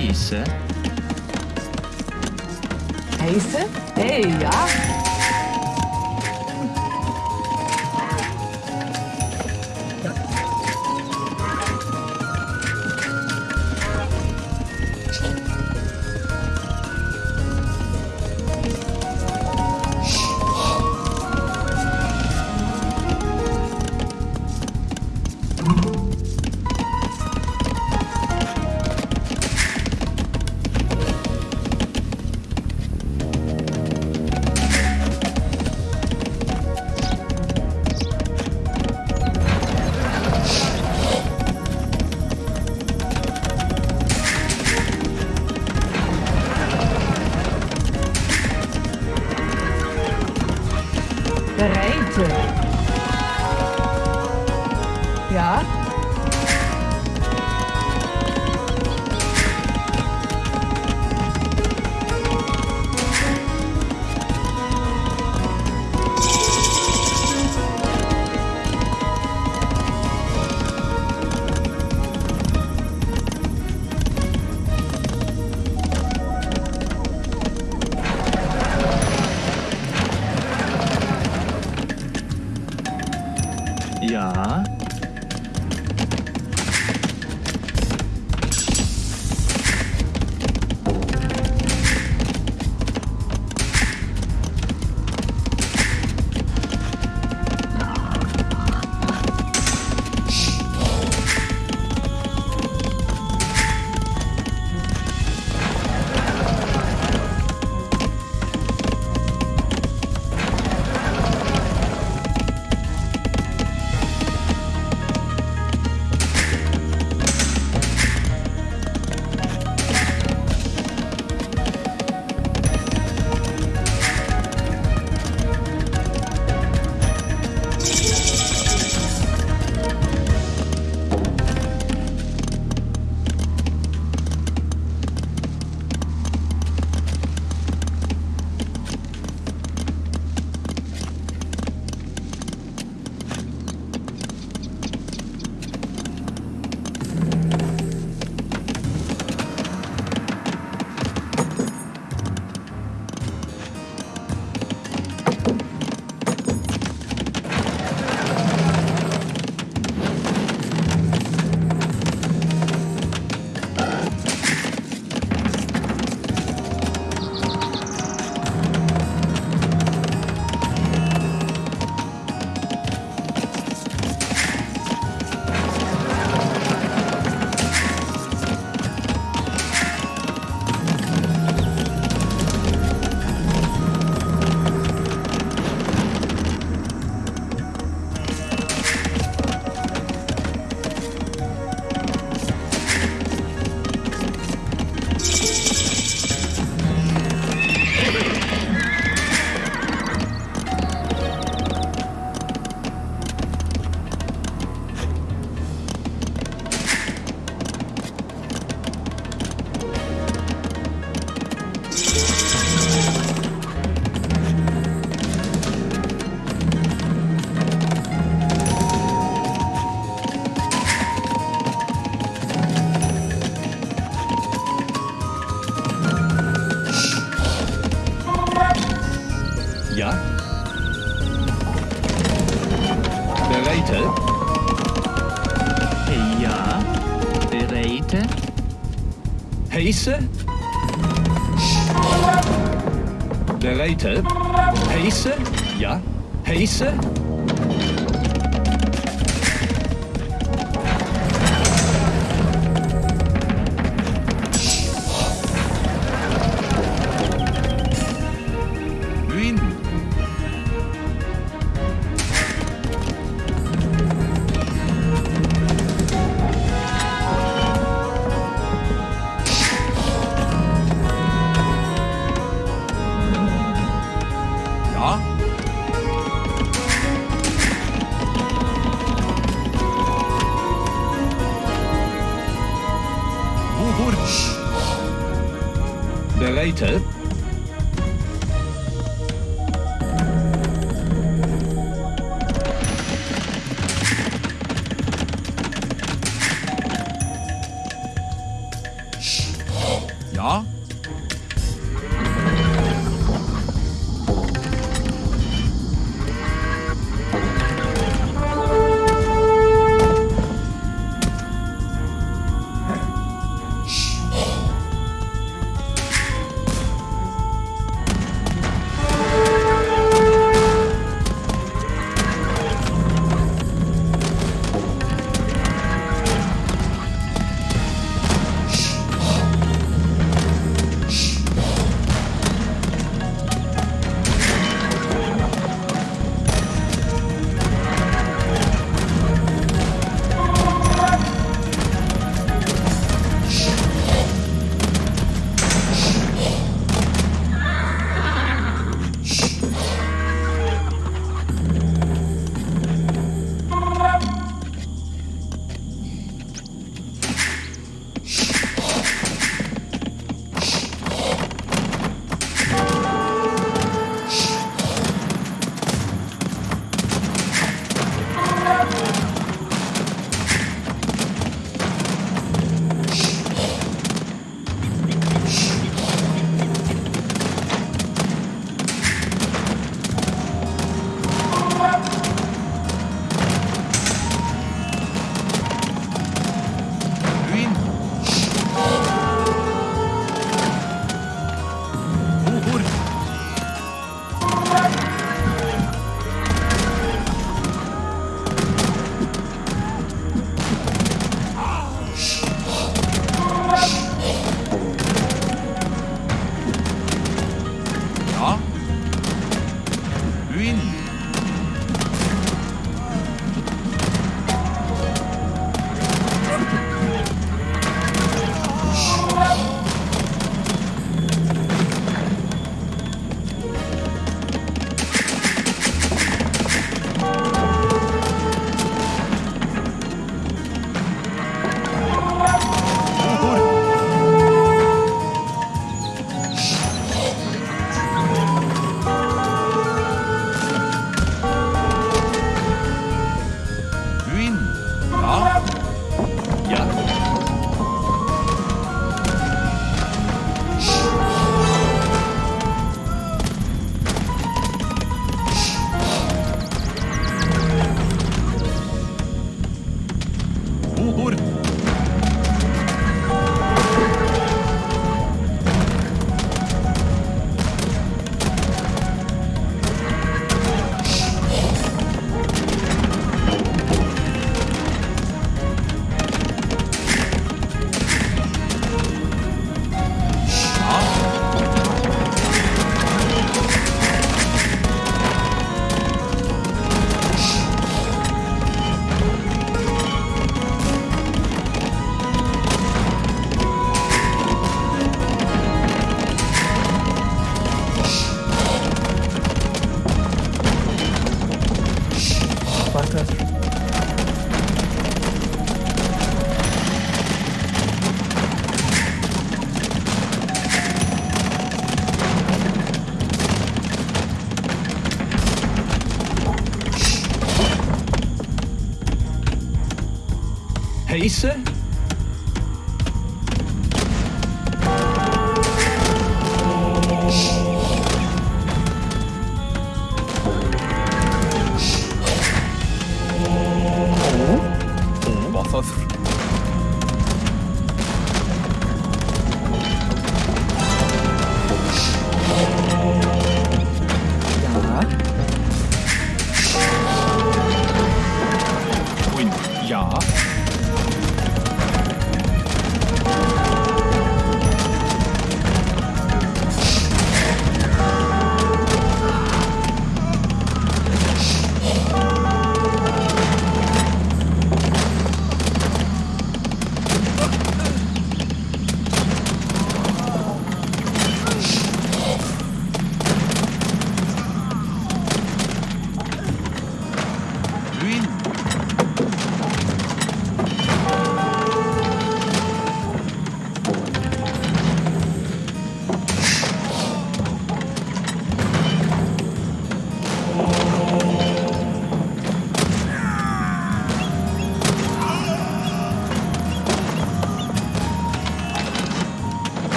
Heise. Heise? Hey, ja. Ja. Ja. Bereite. Ja. Bereite. Heise. Bereite. Heise. Ja. Heise. Bereite. Lisa.